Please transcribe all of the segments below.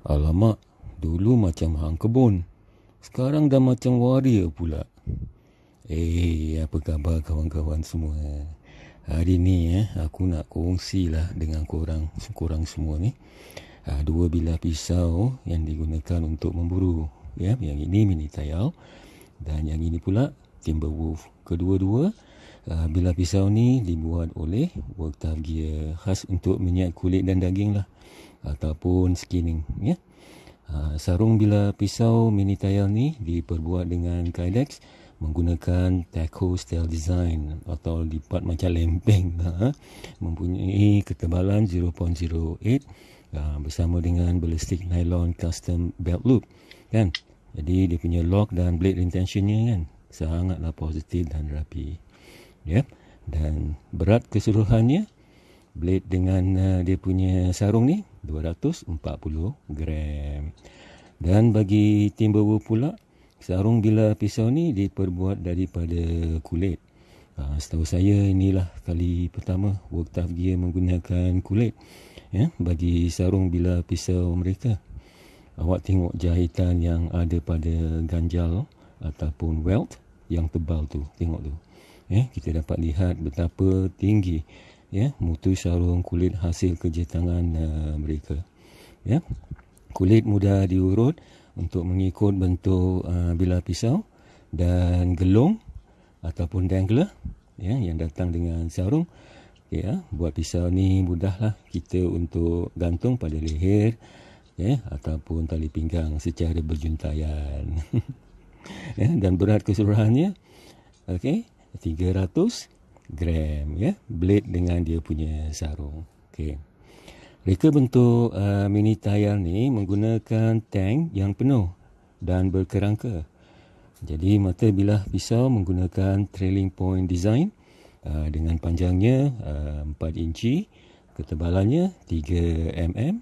Alamak, dulu macam hang kebun. Sekarang dah macam waria pula. Eh, apa khabar kawan-kawan semua? Hari ni eh, aku nak kongsilah dengan korang, korang semua ni. Uh, dua bilah pisau yang digunakan untuk memburu. Ya, yang ini mini tayal dan yang ini pula Timberwolf. Kedua-dua uh, bilah pisau ni dibuat oleh Worktaf Gear khas untuk minyak kulit dan daging lah ataupun skinning ya. Uh, sarung bila pisau mini tayal ni diperbuat dengan kydex menggunakan taco style design atau lipat macam lempeng ha? mempunyai ketebalan 0.08 uh, bersama dengan ballistic nylon custom belt loop kan jadi dia punya lock dan blade retentionnya kan sangatlah positif dan rapi ya dan berat keseluruhannya blade dengan uh, dia punya sarung ni 240 gram. Dan bagi Timberwolf pula, sarung bila pisau ni diperbuat daripada kulit. Ha, setahu saya inilah kali pertama Worktaf Gear menggunakan kulit ya, bagi sarung bila pisau mereka. Awak tengok jahitan yang ada pada ganjal ataupun welt yang tebal tu. Tengok tu. Eh, kita dapat lihat betapa tinggi ya mutu sarung kulit hasil kerja tangan uh, mereka. Ya kulit mudah diurut untuk mengikut bentuk uh, bilah pisau dan gelung ataupun dangler ya yang datang dengan sarung. Ya buat pisau ni mudahlah kita untuk gantung pada leher ya ataupun tali pinggang secara berjuntayan ya dan berat keseluruhannya okey 300 gram ya. Blade dengan dia punya sarung. Okey. Reka bentuk uh, mini tayar ni menggunakan tank yang penuh dan berkerangka. Jadi mata bilah pisau menggunakan trailing point design uh, dengan panjangnya uh, 4 inci ketebalannya 3 mm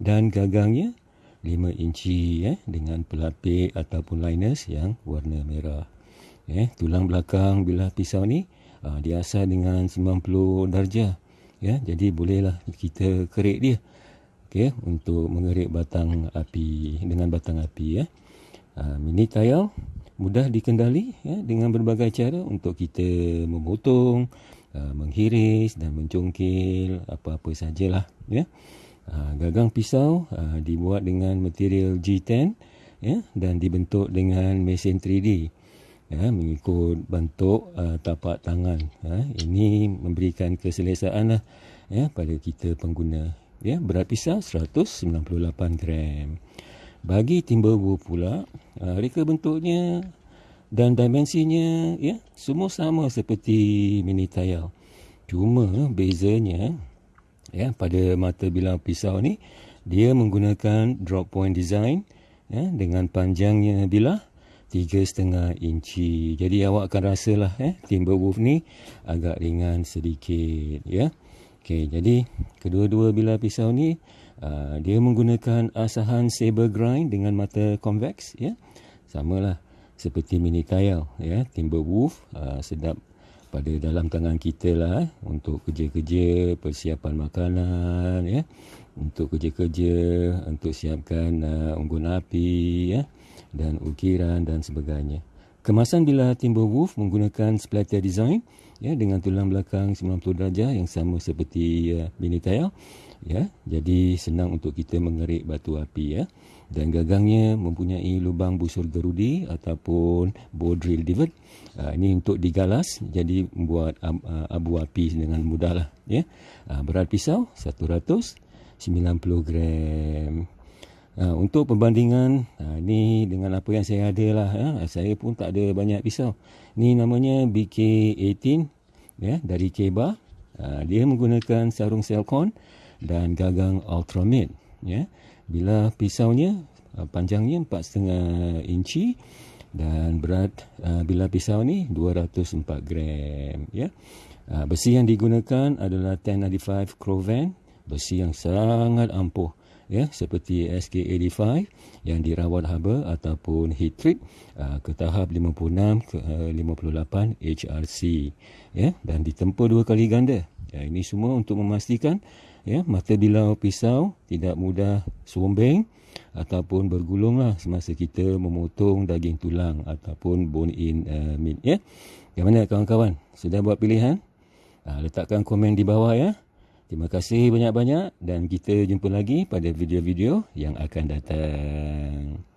dan gagangnya 5 inci eh, dengan pelapik ataupun liners yang warna merah. Eh, tulang belakang bilah pisau ni uh, diasah dengan 90 darjah. Ya jadi bolehlah kita kerik dia. Okey untuk mengerik batang api dengan batang api ya. Uh, mini tayal mudah dikendali ya dengan berbagai cara untuk kita memotong uh, menghiris dan mencongkil apa-apa sajalah ya. Uh, gagang pisau uh, dibuat dengan material G10 ya dan dibentuk dengan mesin 3D ya, mengikut bentuk uh, tapak tangan. Ya. Ini memberikan keselesaan lah, ya, pada kita pengguna. Ya, berat pisau 198 gram. Bagi Timberwolf pula, uh, reka bentuknya dan dimensinya ya, semua sama seperti mini tayal. Cuma bezanya ya, pada mata bilang pisau ni, dia menggunakan drop point design ya, dengan panjangnya bilah tiga setengah inci. Jadi awak akan rasalah eh Timberwolf ni agak ringan sedikit ya. Okey, jadi kedua-dua bilah pisau ni uh, dia menggunakan asahan saber grind dengan mata convex ya. Samalah seperti mini tile ya. Timberwolf uh, sedap pada dalam tangan kita lah eh, untuk kerja-kerja persiapan makanan ya untuk kerja-kerja untuk siapkan uh, unggun api ya dan ukiran dan sebagainya. Kemasan bila Timberwolf menggunakan splatter design ya dengan tulang belakang 90 darjah yang sama seperti uh, mini tile ya. Jadi senang untuk kita mengerik batu api ya. Dan gagangnya mempunyai lubang busur gerudi ataupun bow drill divot. Uh, ini untuk digalas jadi membuat uh, abu api dengan mudahlah ya. Uh, berat pisau 190 gram. Ha, untuk perbandingan ha, ni dengan apa yang saya ada lah ha, saya pun tak ada banyak pisau. Ni namanya BK18 ya dari Keba. Ha, dia menggunakan sarung Selcon dan gagang Ultramate ya. Bila pisaunya panjangnya 4.5 inci dan berat ha, bila pisau ni 204 gram ya. Ha, besi yang digunakan adalah 1095 Crovan besi yang sangat ampuh ya seperti SK85 yang dirawat haba ataupun heat treat uh, ke tahap 56 ke uh, 58 HRC ya dan ditempa dua kali ganda. Ya ini semua untuk memastikan ya mata bilau pisau tidak mudah sumbing ataupun bergulunglah semasa kita memotong daging tulang ataupun bone in uh, meat ya. Bagaimana kawan-kawan sudah buat pilihan? Uh, letakkan komen di bawah ya. Terima kasih banyak-banyak dan kita jumpa lagi pada video-video yang akan datang.